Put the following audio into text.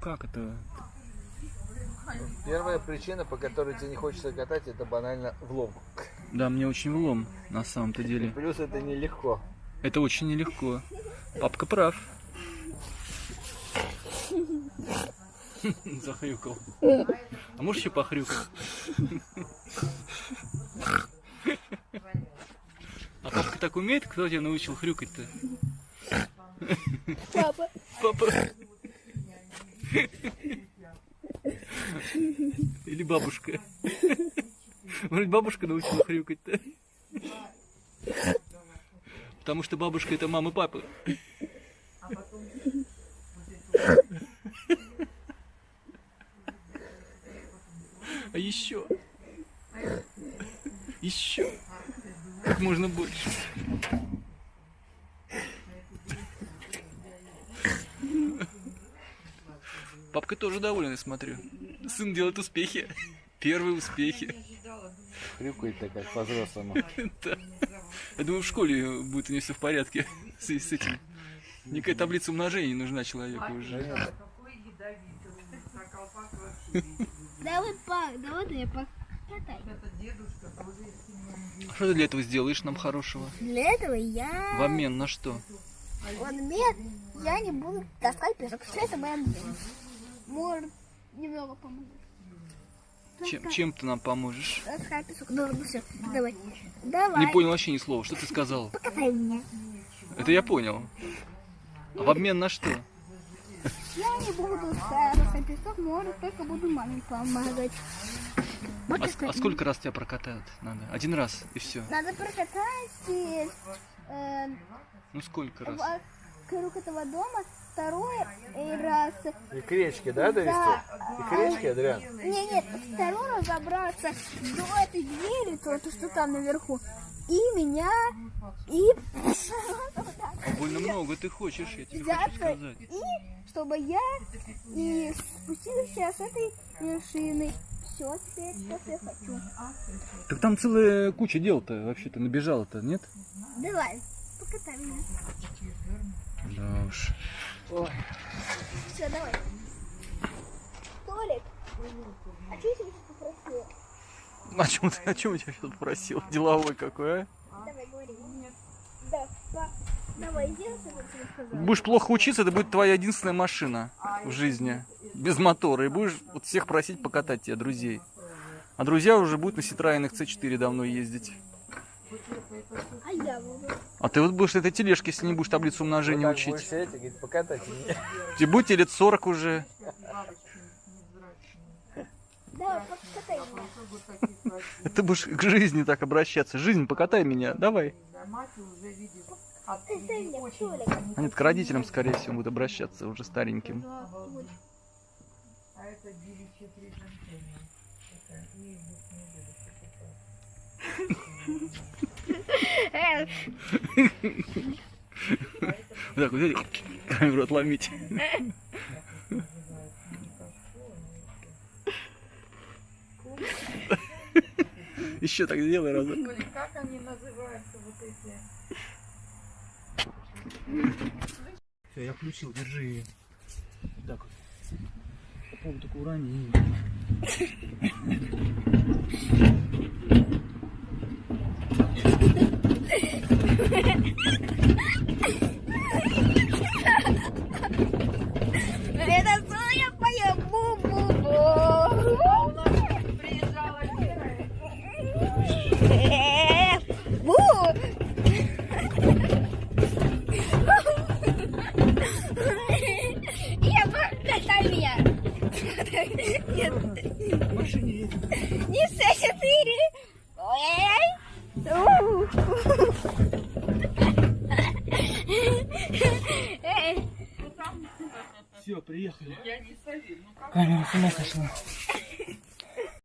как это? Первая причина, по которой тебе не хочется катать, это банально влом. Да, мне очень влом, на самом-то деле. Плюс это нелегко. Это очень нелегко. Папка прав. Захрюкал. А можешь еще похрюкать? А папка так умеет? Кто тебя научил хрюкать-то? Папа. Папа. Или бабушка. Может, бабушка научила хрюкать-то? Потому что бабушка это мама папы. А еще. Еще. Как можно больше. Папка тоже доволен, я смотрю. Сын делает успехи. Первые успехи. Хрюкает-то как по-взрослому. Да. Я думаю, в школе будет у нее все в порядке с, с этим. Никакая таблица умножения не нужна человеку уже. Давай, па, давай ты я покатай. А Что ты для этого сделаешь нам хорошего? Для этого я... В обмен на что? В обмен я не буду таскать песок. Все это моя обмен. Может, немного помогу. Чем, чем ты нам поможешь? Таскай песок. Ну, ну все, давай. Давай. Не понял вообще ни слова. Что ты сказал? Покатай меня. Это я понял. А в обмен на что? Я не буду таскать песок, может, только буду маме помогать. Вот А, а сколько раз тебя прокатают надо? Один раз и все. Надо прокатать э, Ну сколько раз? вокруг этого дома второй э, раз. И к речке, да, довести? И к речке, Адриан? Не, нет, второй раз забраться до этой двери, то, то, что там наверху. И меня, и А больно много ты хочешь, я тебе хочу сказать. и чтобы я и спустилась с этой вершины. Все, теперь что я хочу. Так там целая куча дел-то вообще-то набежала-то, нет? Давай, покатай меня. Да уж. Все, давай. Толик, а что я тебя сейчас попросила? О чем, ты, о чем я тебя сейчас попросил? Деловой какой, а? Давай, говори. Да, па- давай. Будешь плохо учиться, это будет твоя единственная машина в жизни. Без мотора. И будешь вот всех просить покатать тебя, друзей. А друзья уже будут на Ситроенах C4 давно ездить. А я буду. А ты вот будешь этой тележке, если не будешь таблицу умножения Вот учить. сидеть и говорить, покатайте меня. Тебе будет лет 40 уже. Покатай меня. Ты будешь к жизни так обращаться. Жизнь, покатай меня, давай. А нет, к родителям, скорее всего, будет обращаться уже стареньким. Так, вот эти камеру отломить. Еще так сделай разок. Как они называются, вот эти? Все, я включил, держи ее. Так вот. Попробуй только урони. Это Соня поет бу-бу-бу. Приезжала Лера, Э, Бу. Я покатай меня. Нет. Не все четыре. Ой. У. Эй. Все, приехали. я не. Ну Камера с ума сошла.